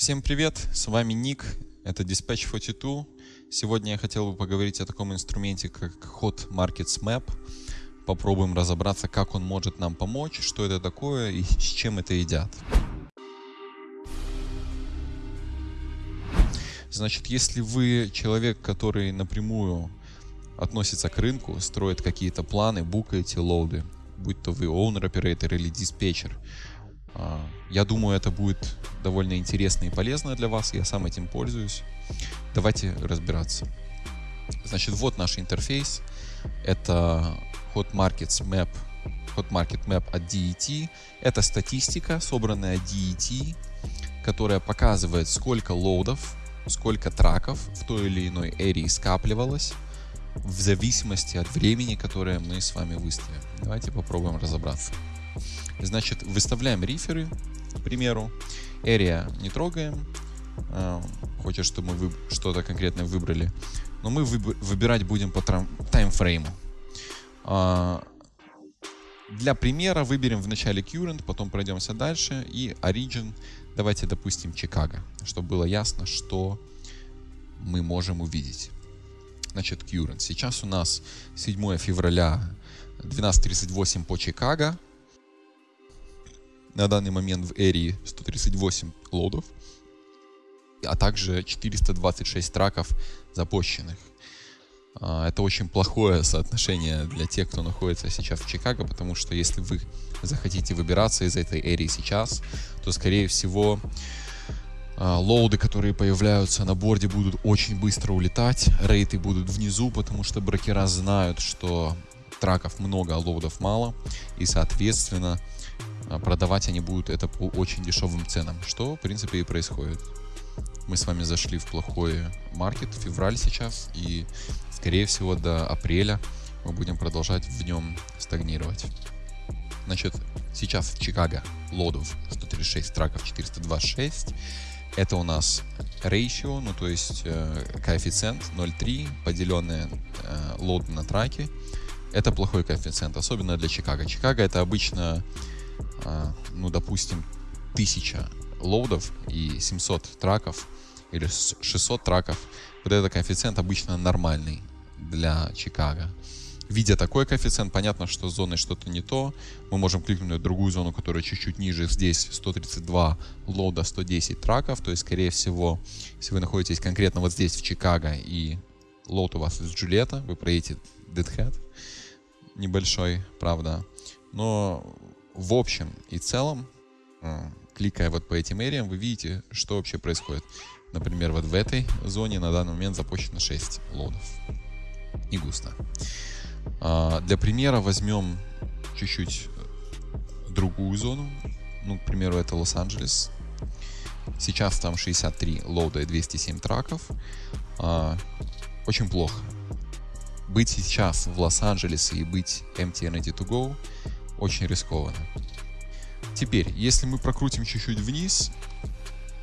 Всем привет, с вами Ник, это Dispatch 42. Сегодня я хотел бы поговорить о таком инструменте, как Hot Markets Map. Попробуем разобраться, как он может нам помочь, что это такое и с чем это едят. Значит, если вы человек, который напрямую относится к рынку, строит какие-то планы, букаете лоуды, будь то вы owner-оператор или диспетчер, я думаю, это будет довольно интересно и полезно для вас. Я сам этим пользуюсь. Давайте разбираться. Значит, вот наш интерфейс. Это Hot Markets Map, Hot Market Map от DET. Это статистика, собранная DET, которая показывает, сколько лоудов, сколько траков в той или иной эрии скапливалось в зависимости от времени, которое мы с вами выставим. Давайте попробуем разобраться. Значит, выставляем риферы, к примеру. Area не трогаем. А, хочет, чтобы мы что-то конкретное выбрали. Но мы выбирать будем по таймфрейму. А, для примера выберем в начале current, потом пройдемся дальше. И origin, давайте допустим Чикаго, чтобы было ясно, что мы можем увидеть. Значит, current. Сейчас у нас 7 февраля 12.38 по Чикаго. На данный момент в Эри 138 лодов, а также 426 траков запущенных. А, это очень плохое соотношение для тех, кто находится сейчас в Чикаго, потому что если вы захотите выбираться из этой эрии сейчас, то, скорее всего, а, лоуды, которые появляются на борде, будут очень быстро улетать, рейты будут внизу, потому что брокера знают, что траков много, а лоудов мало, и, соответственно, продавать они будут это по очень дешевым ценам, что, в принципе, и происходит. Мы с вами зашли в плохой маркет, февраль сейчас, и, скорее всего, до апреля мы будем продолжать в нем стагнировать. Значит, сейчас в Чикаго лодов 136, траков 426. Это у нас ratio, ну то есть э, коэффициент 0,3, поделенные э, лоды на траки. Это плохой коэффициент, особенно для Чикаго. Чикаго это обычно а, ну, допустим, 1000 лоудов и 700 траков или 600 траков, вот этот коэффициент обычно нормальный для Чикаго. Видя такой коэффициент, понятно, что с зоной что-то не то. Мы можем кликнуть на другую зону, которая чуть-чуть ниже. Здесь 132 лоуда, 110 траков. То есть, скорее всего, если вы находитесь конкретно вот здесь, в Чикаго, и лоуд у вас из Джульетта, вы проедете Deadhead небольшой, правда. Но в общем и целом, а, кликая вот по этим эриям, вы видите, что вообще происходит. Например, вот в этой зоне на данный момент запущено 6 лодов. Не густо. А, для примера возьмем чуть-чуть другую зону. Ну, к примеру, это Лос-Анджелес. Сейчас там 63 лоуда и 207 траков. А, очень плохо. Быть сейчас в Лос-Анджелесе и быть empty ready to go очень рискованно. Теперь, если мы прокрутим чуть-чуть вниз,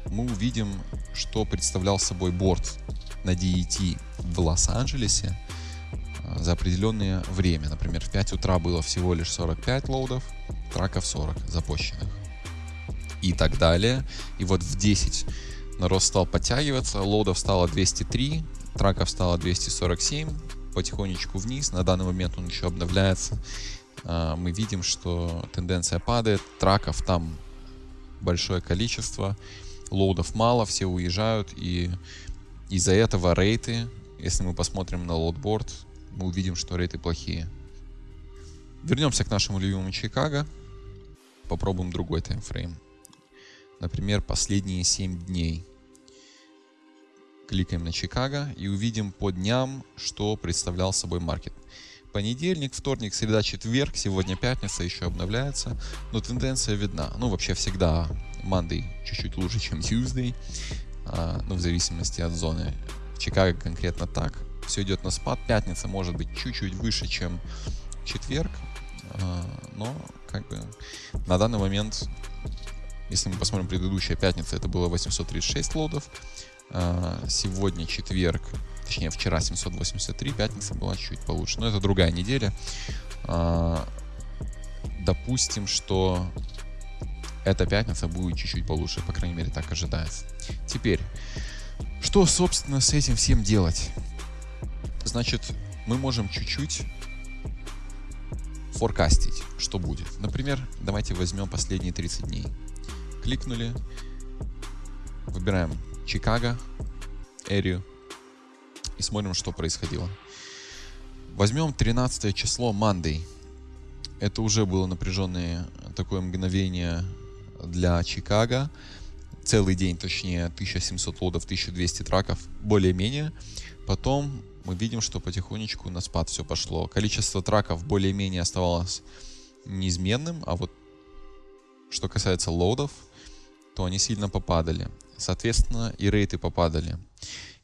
мы увидим, что представлял собой борт на DET в Лос-Анджелесе а, за определенное время. Например, в 5 утра было всего лишь 45 лоудов, truck ов 40 запущенных. И так далее. И вот в 10 народ стал подтягиваться, load ов стало 203, truck ов стало 247, потихонечку вниз. На данный момент он еще обновляется а, мы видим, что тенденция падает, truck ов там большое количество, load ов мало, все уезжают, и из-за этого rate ы, если мы посмотрим на load board, мы увидим, что рейты плохие. Вернемся к нашему любимому Чикаго, попробуем другой таймфрейм. Например, последние 7 дней. Кликаем на Чикаго и увидим по дням, что представлял собой маркет понедельник, вторник, среда, четверг, сегодня пятница, еще обновляется, но тенденция видна. Ну, вообще всегда Monday чуть-чуть лучше, чем Tuesday, а, ну, в зависимости от зоны. В Чикаго конкретно так. Все идет на спад. Пятница может быть чуть-чуть выше, чем четверг, а, но как бы на данный момент, если мы посмотрим предыдущая пятница, это было 836 лодов, а, сегодня четверг точнее вчера 783, пятница была чуть получше, но это другая неделя. А, допустим, что эта пятница будет чуть-чуть получше, по крайней мере так ожидается. Теперь, что, собственно, с этим всем делать? Значит, мы можем чуть-чуть форкастить, что будет. Например, давайте возьмем последние 30 дней. Кликнули, выбираем Чикаго, Эрию и смотрим, что происходило. Возьмем 13 число Monday. Это уже было напряженное такое мгновение для Чикаго. Целый день, точнее, 1700 лодов, 1200 траков, более-менее. Потом мы видим, что потихонечку на спад все пошло. Количество траков более-менее оставалось неизменным, а вот что касается лодов, то они сильно попадали. Соответственно, и рейты попадали.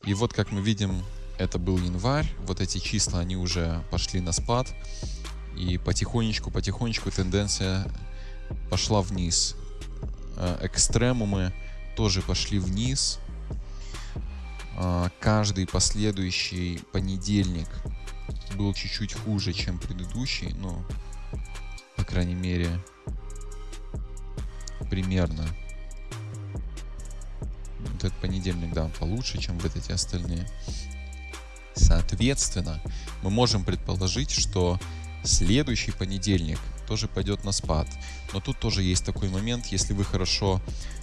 И вот, как мы видим, это был январь, вот эти числа, они уже пошли на спад. И потихонечку, потихонечку тенденция пошла вниз. Э, экстремумы тоже пошли вниз. А, каждый последующий понедельник был чуть-чуть хуже, чем предыдущий, ну, по крайней мере, примерно. Этот понедельник, да, получше, чем вот эти остальные. Соответственно, мы можем предположить, что следующий понедельник тоже пойдет на спад. Но тут тоже есть такой момент, если вы хорошо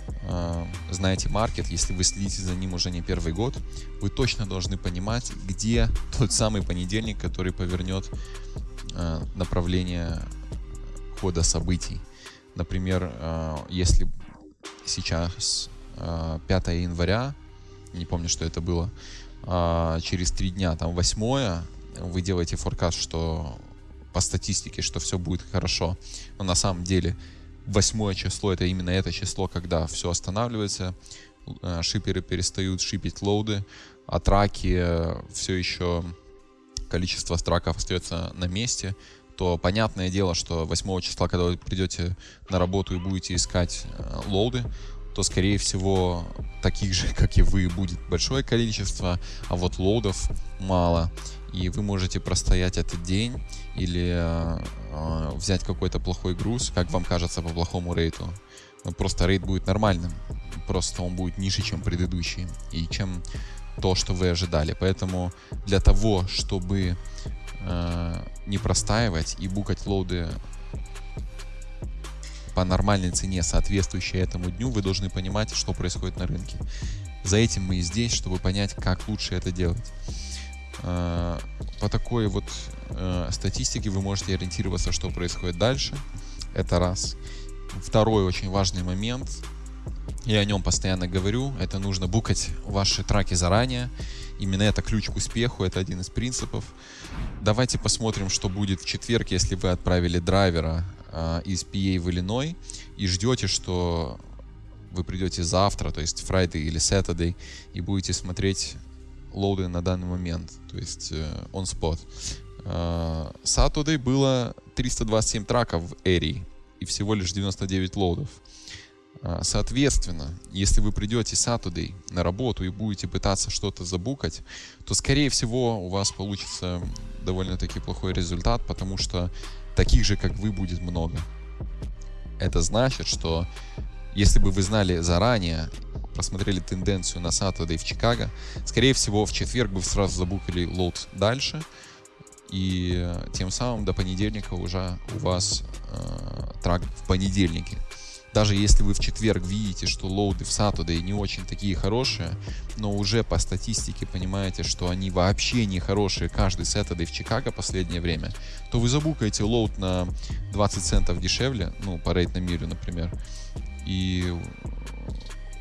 э, знаете маркет, если вы следите за ним уже не первый год, вы точно должны понимать, где тот самый понедельник, который повернет э, направление хода событий. Например, э, если сейчас 5 января, не помню, что это было, э, через три дня, там 8 вы делаете форкаст, что по статистике, что все будет хорошо. Но на самом деле восьмое число это именно это число, когда все останавливается, э, шиперы перестают шипить лоуды, а траки э, все еще количество траков остается на месте, то понятное дело, что 8 числа, когда вы придете на работу и будете искать э, лоуды, то, скорее всего, таких же, как и вы, будет большое количество, а вот лоудов мало и вы можете простоять этот день или э, э, взять какой-то плохой груз, как вам кажется, по плохому рейту. Ну, просто рейд будет нормальным, просто он будет ниже, чем предыдущий, и чем то, что вы ожидали. Поэтому для того, чтобы э, не простаивать и букать лоуды по нормальной цене, соответствующей этому дню, вы должны понимать, что происходит на рынке. За этим мы и здесь, чтобы понять, как лучше это делать. Э, по такой вот э, статистике вы можете ориентироваться, что происходит дальше. Это раз. Второй очень важный момент, я о нем постоянно говорю, это нужно букать ваши траки заранее. Именно это ключ к успеху, это один из принципов. Давайте посмотрим, что будет в четверг, если вы отправили драйвера из PA в Иллиной и ждете, что вы придете завтра, то есть Friday или Saturday, и будете смотреть лоуды на данный момент, то есть э, on spot. Э, Saturday было 327 траков в Эри и всего лишь 99 лоудов. Э, соответственно, если вы придете Saturday на работу и будете пытаться что-то забукать, то скорее всего у вас получится довольно-таки плохой результат, потому что таких же, как вы, будет много. Это значит, что если бы вы знали заранее просмотрели тенденцию на Saturday в Чикаго, скорее всего, в четверг бы сразу забукали лот дальше, и э, тем самым до понедельника уже у вас э, трак в понедельнике. Даже если вы в четверг видите, что лоуды в Saturday не очень такие хорошие, но уже по статистике понимаете, что они вообще не хорошие каждый Saturday в Чикаго последнее время, то вы за book аете load на 20 центов дешевле, ну, по rate на миле, например, и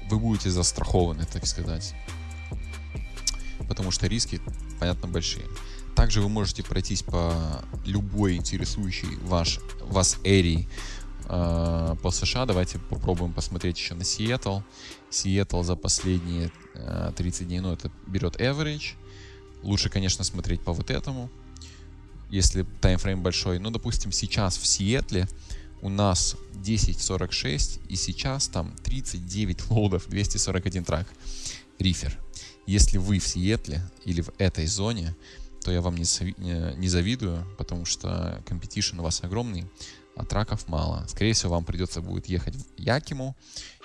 вы будете застрахованы, так сказать. Потому что риски, понятно, большие. Также вы можете пройтись по любой интересующей ваш, вас area и э, по США. Давайте попробуем посмотреть еще на Сиэтл. Сиэтл за последние э, 30 дней, ну, это берет average. Лучше, конечно, смотреть по вот этому, если timeframe большой. Ну, допустим, сейчас в Сиэтле у нас 10.46 и сейчас там 39 load ов, 241 truck. Reefer. Если вы в Сиэтле или в этой зоне, то я вам не, не завидую, потому что competition у вас огромный. а траков мало. Скорее всего, вам придется будет ехать в Якиму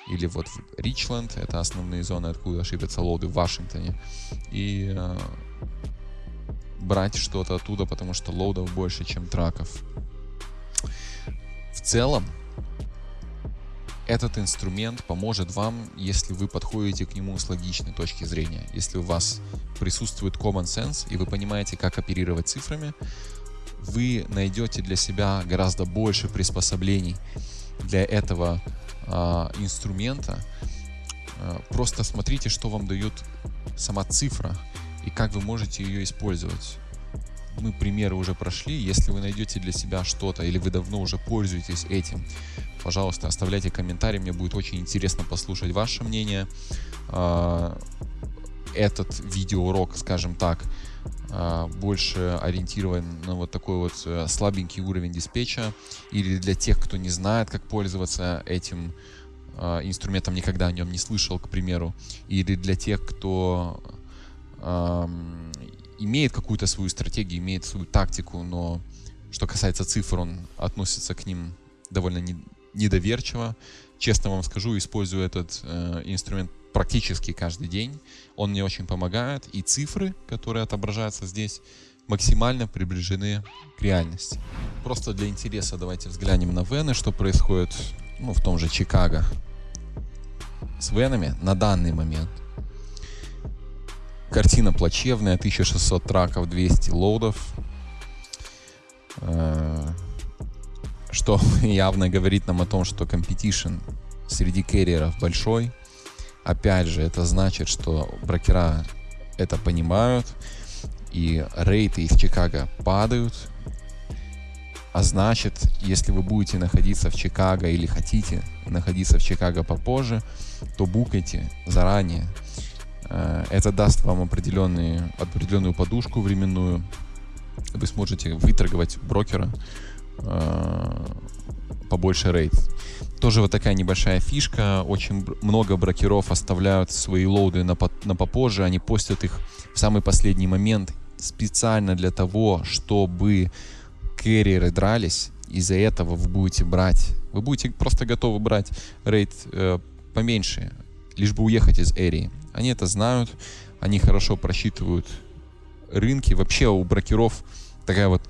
или вот в Ричленд, это основные зоны, откуда шипятся лоды в Вашингтоне, и э, брать что-то оттуда, потому что лоудов больше, чем траков. В целом, этот инструмент поможет вам, если вы подходите к нему с логичной точки зрения. Если у вас присутствует common sense и вы понимаете, как оперировать цифрами, вы найдете для себя гораздо больше приспособлений для этого э, инструмента. Э, просто смотрите, что вам дает сама цифра и как вы можете ее использовать. Мы примеры уже прошли. Если вы найдете для себя что-то или вы давно уже пользуетесь этим, пожалуйста, оставляйте комментарии. Мне будет очень интересно послушать ваше мнение. А, этот видеоурок, скажем так, а, больше ориентирован на вот такой вот э, слабенький уровень диспетча или для тех, кто не знает, как пользоваться этим а, инструментом, никогда о нем не слышал, к примеру, или для тех, кто имеет какую-то свою стратегию, имеет свою тактику, но что касается цифр, он относится к ним довольно не, недоверчиво. Честно вам скажу, использую этот э, инструмент практически каждый день. Он мне очень помогает, и цифры, которые отображаются здесь, максимально приближены к реальности. Просто для интереса давайте взглянем на вены, что происходит ну, в том же Чикаго с венами на данный момент. Картина плачевная, 1600 траков, 200 лоудов. Э, что явно говорит нам о том, что competition среди керриеров большой. Опять же, это значит, что брокера это понимают, и рейты из Чикаго падают. А значит, если вы будете находиться в Чикаго или хотите находиться в Чикаго попозже, то букайте заранее. Э, это даст вам определенную, определенную подушку временную. Вы сможете выторговать брокера э, побольше рейд. Тоже вот такая небольшая фишка. Очень много брокеров оставляют свои лоуды на, на попозже. Они постят их в самый последний момент специально для того, чтобы керриеры дрались. Из-за этого вы будете брать, вы будете просто готовы брать рейд э, поменьше, лишь бы уехать из эрии. Они это знают, они хорошо просчитывают рынки. Вообще у брокеров такая вот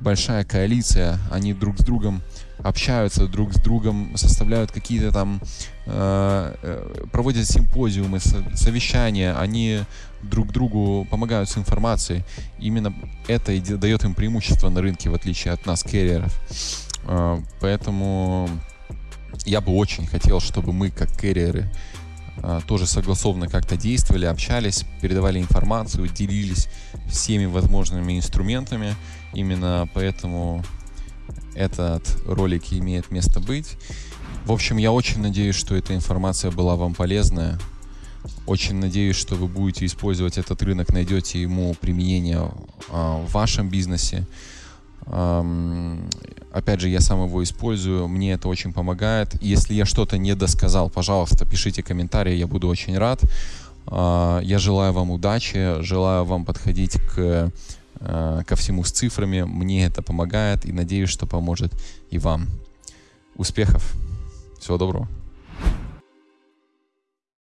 большая коалиция, они друг с другом общаются друг с другом, составляют какие-то там, э, э проводят симпозиумы, совещания, они друг другу помогают с информацией. Именно это и дает им преимущество на рынке, в отличие от нас, керриеров. Э, поэтому я бы очень хотел, чтобы мы, как керриеры, тоже согласованно как-то действовали, общались, передавали информацию, делились всеми возможными инструментами. Именно поэтому этот ролик имеет место быть. В общем, я очень надеюсь, что эта информация была вам полезная. Очень надеюсь, что вы будете использовать этот рынок, найдете ему применение а, в вашем бизнесе. Опять же, я сам его использую, мне это очень помогает. Если я что-то не досказал, пожалуйста, пишите комментарии, я буду очень рад. А, я желаю вам удачи, желаю вам подходить к Э, ко всему с цифрами. Мне это помогает и надеюсь, что поможет и вам. Успехов. Всего доброго.